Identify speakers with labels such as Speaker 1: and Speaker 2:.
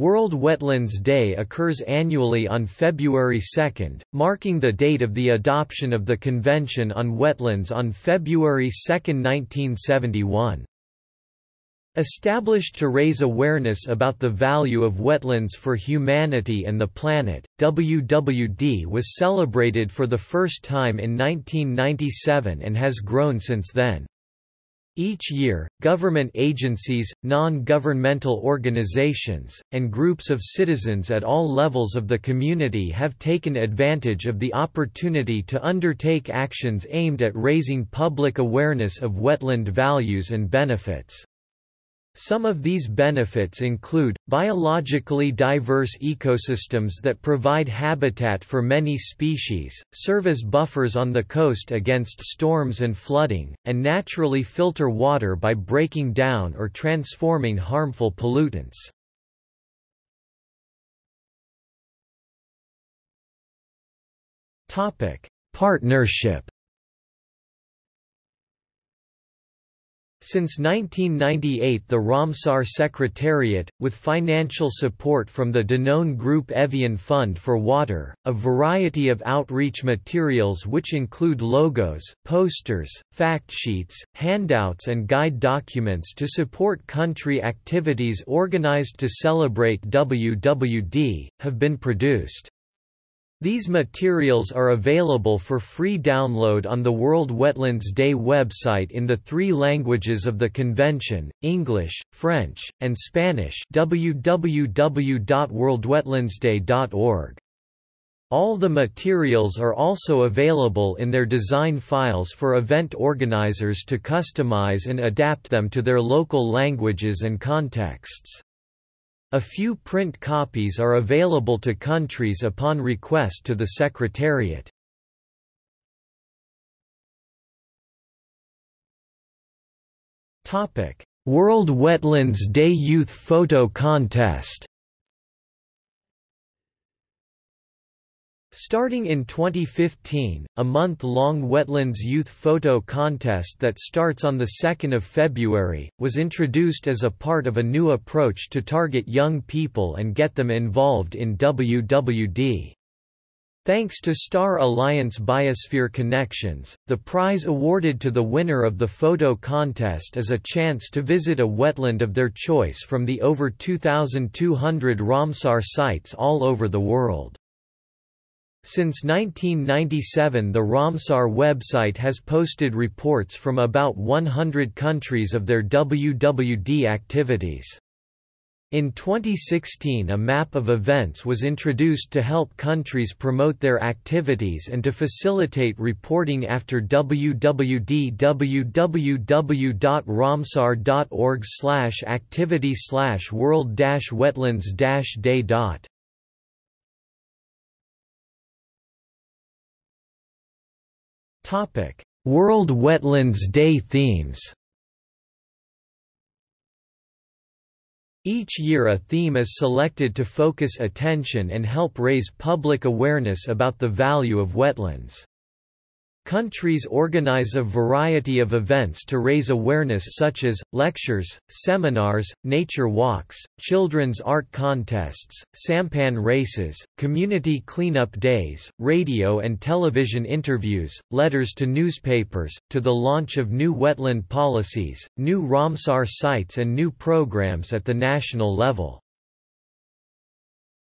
Speaker 1: World Wetlands Day occurs annually on February 2, marking the date of the adoption of the Convention on Wetlands on February 2, 1971. Established to raise awareness about the value of wetlands for humanity and the planet, WWD was celebrated for the first time in 1997 and has grown since then. Each year, government agencies, non-governmental organizations, and groups of citizens at all levels of the community have taken advantage of the opportunity to undertake actions aimed at raising public awareness of wetland values and benefits. Some of these benefits include, biologically diverse ecosystems that provide habitat for many species, serve as buffers on the coast against storms and flooding, and naturally filter water by breaking down or transforming harmful pollutants. Partnership Since 1998 the Ramsar Secretariat, with financial support from the Danone Group Evian Fund for Water, a variety of outreach materials which include logos, posters, fact sheets, handouts and guide documents to support country activities organized to celebrate WWD, have been produced. These materials are available for free download on the World Wetlands Day website in the three languages of the convention, English, French, and Spanish www.worldwetlandsday.org. All the materials are also available in their design files for event organizers to customize and adapt them to their local languages and contexts. A few print copies are available to countries upon request to the Secretariat. World Wetlands Day Youth Photo Contest Starting in 2015, a month-long Wetlands Youth Photo Contest that starts on 2 February, was introduced as a part of a new approach to target young people and get them involved in WWD. Thanks to Star Alliance Biosphere Connections, the prize awarded to the winner of the photo contest is a chance to visit a wetland of their choice from the over 2,200 Ramsar sites all over the world. Since 1997 the Ramsar website has posted reports from about 100 countries of their WWD activities. In 2016 a map of events was introduced to help countries promote their activities and to facilitate reporting after WWD www.ramsar.org activity slash world World Wetlands Day themes Each year a theme is selected to focus attention and help raise public awareness about the value of wetlands. Countries organize a variety of events to raise awareness such as, lectures, seminars, nature walks, children's art contests, sampan races, community cleanup days, radio and television interviews, letters to newspapers, to the launch of new wetland policies, new Ramsar sites and new programs at the national level.